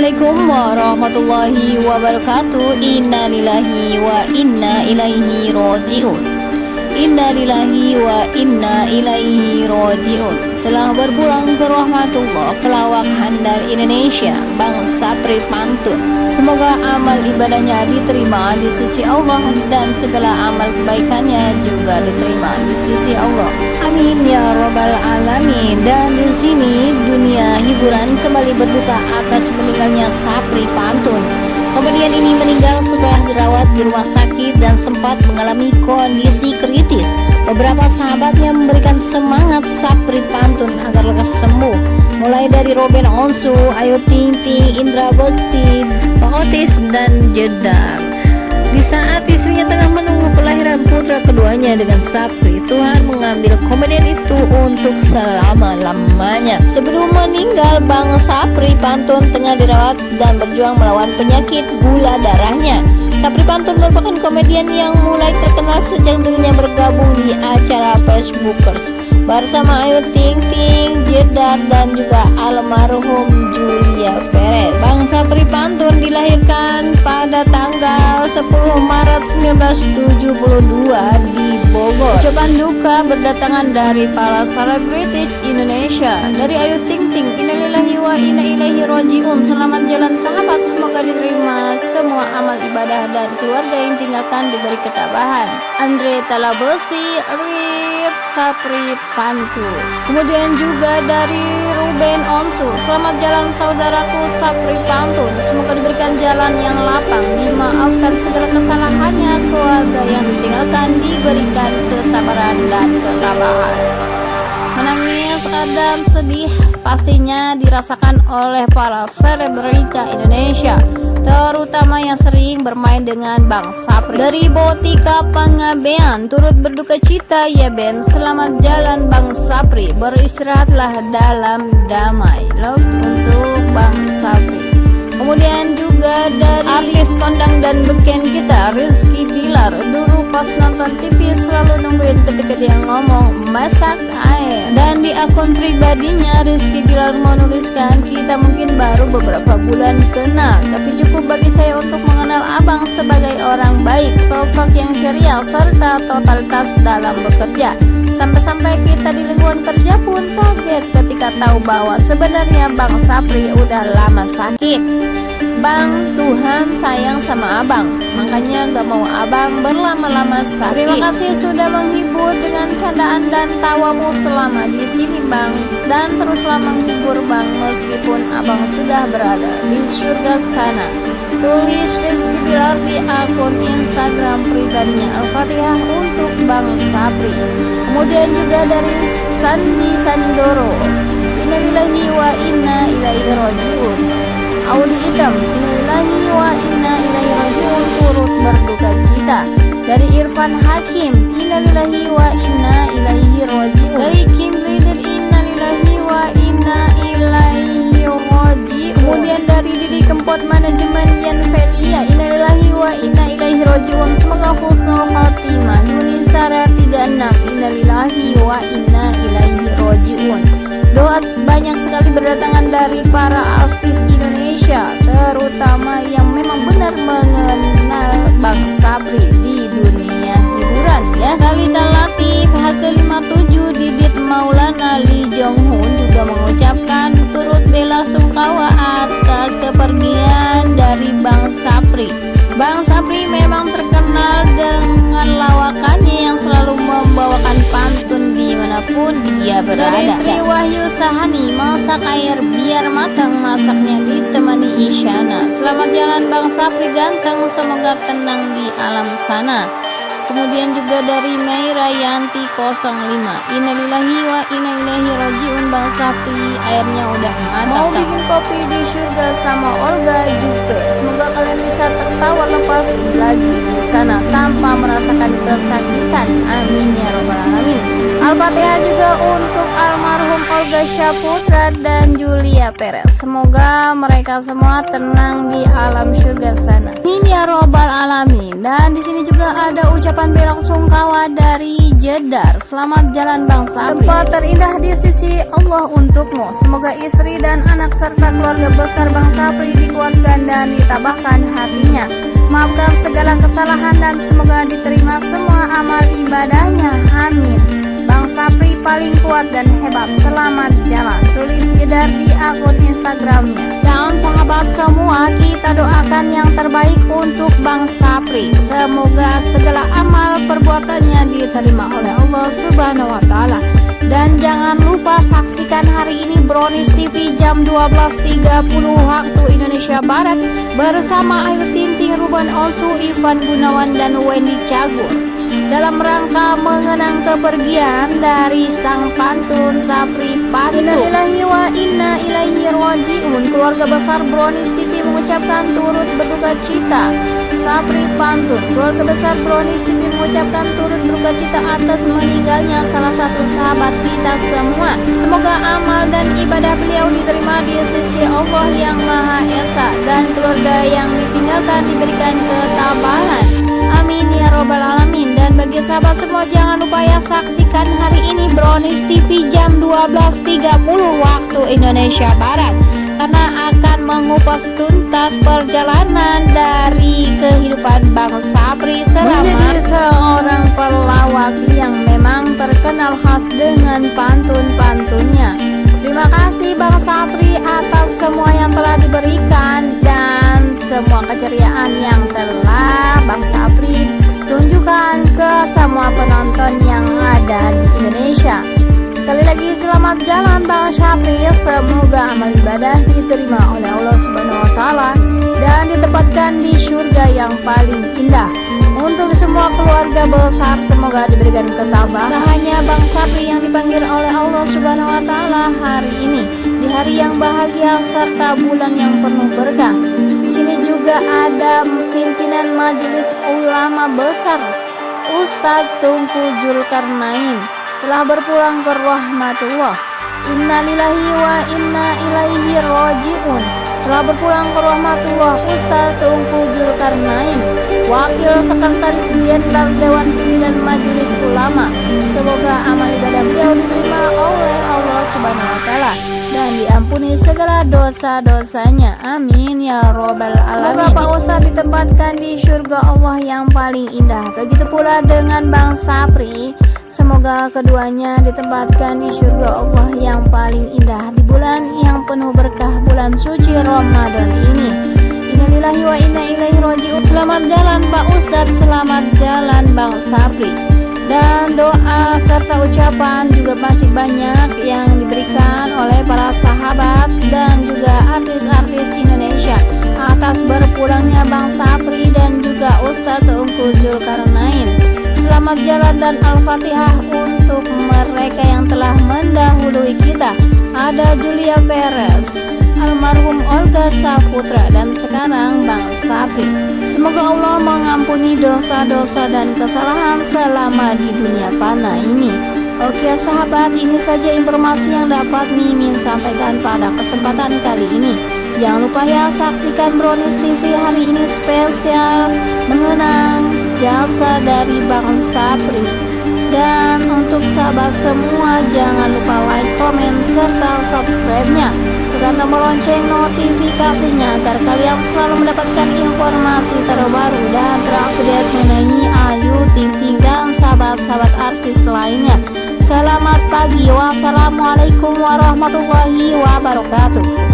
Assalamualaikum warahmatullahi wabarakatuh. Inna lillahi wa inna ilaihi roji'un. Inna lillahi wa inna ilaihi roji'un. Telah berpulang ke rahmatullah Pelawak handal Indonesia Bang Sapri Pantun Semoga amal ibadahnya diterima di sisi Allah Dan segala amal kebaikannya juga diterima di sisi Allah. Amin ya robbal alamin. Dan di sini dunia hiburan kembali berduka atas meninggalnya Sapri Pantun Komedian ini meninggal setelah dirawat di rumah sakit dan sempat mengalami kondisi kritis. Beberapa sahabatnya memberikan semangat Sapri Pantun agar lekas sembuh. Mulai dari Robin Onsu, Ayu Ting Ting, Indra Bekti, Otis, dan Jedar. Di saat istrinya tengah menunggu kelahiran putra keduanya dengan Sapri, Tuhan mengambil komedian itu untuk selama-lamanya. Sebelum meninggal, Bang Sapri Pantun tengah dirawat dan berjuang melawan penyakit gula darahnya. Sapri Pantun merupakan komedian yang mulai terkenal sejak dirinya bergabung di acara Facebookers bersama Ayu Ting Ting, Jedar, dan juga almarhum Julia Perez. Bang Sapri Pantun dilahirkan pada tanggal 10 Maret 1972 di Bogor. Ucapan duka berdatangan dari para selebritis Indonesia. Dari Ayu Ting wa inna ilaihi rojiun. Selamat jalan sahabat, semoga diterima semua amal ibadah dan keluarga yang tinggalkan diberi ketabahan. Andre Talabesi, Rip Sapri Pantun. Kemudian juga dari Ruben Onsu, selamat jalan saudaraku Sapri Pantun. Semoga diberikan jalan yang lapang, dimaafkan segala kesalahannya, keluarga yang ditinggalkan diberikan kesabaran dan ketabahan. Menangis dan sedih pastinya dirasakan oleh para selebrita Indonesia terutama yang sering bermain dengan Bang Sapri. Dari Botika Pangabean turut berduka cita ya Ben. Selamat jalan Bang Sapri. Beristirahatlah dalam damai. Love untuk Bang Sapri. Kemudian juga dari artis kondang dan beken kita Rizky dulu pas nonton TV selalu nungguin ketika dia ngomong masak air. Dan di akun pribadinya Rizky Bilar menuliskan kita mungkin baru beberapa bulan kenal tapi cukup bagi saya untuk mengenal abang sebagai orang baik sosok yang ceria serta totalitas dalam bekerja. Sampai-sampai kita di lingkungan kerja pun kaget ketika tahu bahwa sebenarnya Bang Sapri udah lama sakit Bang, Tuhan sayang sama abang. Makanya gak mau abang berlama-lama sakit. Terima kasih sudah menghibur dengan candaan dan tawamu selama di sini bang. Dan teruslah menghibur bang meskipun abang sudah berada di surga sana. Tulis Rizky Bilar di akun Instagram pribadinya Al-Fatihah untuk Bang Sapri Kemudian juga dari Sandi Sandoro. Innalillahi wa inna ilaihi rojiun Audi Idam Innalillahi wa inna ilaihi rajiun. Turut berduka cita dari Irfan Hakim. Innalillahi wa inna ilaihi rajiun. Dari Kim Lider Innalillahi wa inna ilaihi rajiun. Kemudian dari Didi Kempot Manajemen Yan Felia Innalillahi wa inna ilaihi rajiun. Semoga husnul khotimah Yunisara 36 Innalillahi wa inna ilaihi rajiun. Doa banyak sekali berdatangan dari para artis Indonesia Terutama yang memang benar mengenal Bang Sapri di dunia hiburan ya. Kalita Latif, HK57, di mana pun dia berada Dari Wahyu Sahani, masak air biar matang masaknya ditemani Isyana. Selamat jalan Bang Sapri ganteng, semoga tenang di alam sana. Kemudian juga dari Meira Yanti 05 Innalillahi wa inna ilaihi rajiun Bang Sapri Airnya udah matang. Mau bikin kopi di surga sama Olga tertawa lepas lagi di sana Tanpa merasakan kesakitan Amin ya robbal alamin Al-Fatihah juga untuk almarhum Olga Syaputra dan Julia Perez. Semoga mereka semua tenang di alam surga sana. Amin ya robbal alamin. Dan di sini juga ada ucapan belok sungkawa dari Jedar. Selamat jalan Bang Sabri. Tempat terindah di sisi Allah untukmu. Semoga istri dan anak serta keluarga besar Bang Sabri dikuatkan dan ditabahkan hatinya. Maafkan segala kesalahan dan semoga diterima semua amal ibadahnya. Amin. Bang Sapri paling kuat dan hebat. Selamat jalan. Tulis jedar di akun Instagramnya. Dan sahabat semua kita doakan yang terbaik untuk Bang Sapri. Semoga segala amal perbuatannya diterima oleh Allah Subhanahu Wa Taala. Dan jangan lupa saksikan hari ini Brownies TV jam 12.30 waktu Indonesia Barat. Bersama Ayu Tinting, Ruben Onsu, Ivan Gunawan dan Wendy Cagur dalam rangka mengenang kepergian dari sang pantun Sapri Pantun. Inna ilaihi rojiun. Keluarga besar Brownies TV mengucapkan turut berduka cita. Sapri Pantun, keluarga besar Brownies TV mengucapkan turut berduka cita atas meninggalnya salah satu sahabat kita semua. Semoga amal dan ibadah beliau diterima di sisi Allah yang Maha Esa dan keluarga yang ditinggalkan diberikan ketabahan. Sahabat semua jangan lupa ya saksikan hari ini Brownies TV jam 12.30 waktu Indonesia Barat karena akan mengupas tuntas perjalanan dari kehidupan Bang Sapri selama menjadi seorang pelawak yang memang terkenal khas dengan pantun-pantunnya. Terima kasih Bang Sapri atas semua yang telah diberikan dan semua keceriaan yang telah Bang Sapri tunjukkan ke semua penonton yang ada di Indonesia. Sekali lagi selamat jalan Bang Syafri, semoga amal ibadah diterima oleh Allah Subhanahu wa taala dan ditempatkan di surga yang paling indah. Untuk semua keluarga besar semoga diberikan ketabahan. Tak hanya Bang Sapri yang dipanggil oleh Allah Subhanahu wa taala hari ini di hari yang bahagia serta bulan yang penuh berkah majelis ulama besar Ustadz Tungku Julkarnain telah berpulang ke rahmatullah. Innalillahi wa inna ilaihi roji'un telah berpulang ke rahmatullah Ustadz Tungku Julkarnain Wakil Sekretaris Jenderal Dewan Pimpinan Majelis Ulama. Semoga amal ibadah beliau diterima oleh Allah Subhanahu Wa Taala. Dan diampuni segala dosa-dosanya. Amin ya robbal alamin. Semoga Pak Ustadz ditempatkan di surga Allah yang paling indah. Begitu pula dengan Bang Sapri. Semoga keduanya ditempatkan di surga Allah yang paling indah Di bulan yang penuh berkah bulan suci Ramadan ini Innalillahi wa inna ilaihi roji'un Selamat jalan Pak Ustadz. Selamat jalan Bang Sapri dan doa serta ucapan juga masih banyak yang diberikan oleh para sahabat dan juga artis-artis Indonesia. Atas berpulangnya Bang Sapri dan juga Ustadz Ungku Zulkarnain. Selamat jalan dan Al-Fatihah untuk mereka yang telah mendahului kita. Ada Julia Perez almarhum Olga Saputra dan sekarang Bang Sapri. Semoga Allah mengampuni dosa-dosa dan kesalahan selama di dunia panah ini. Oke sahabat, ini saja informasi yang dapat Mimin sampaikan pada kesempatan kali ini. Jangan lupa ya saksikan Brownies TV hari ini spesial mengenang jasa dari Bang Sapri. Dan untuk sahabat semua jangan lupa like, komen, serta subscribe-nya dan tombol lonceng notifikasinya agar kalian selalu mendapatkan informasi terbaru dan terupdate mengenai Ayu Ting Ting dan sahabat-sahabat artis lainnya. Selamat pagi, wassalamualaikum warahmatullahi wabarakatuh.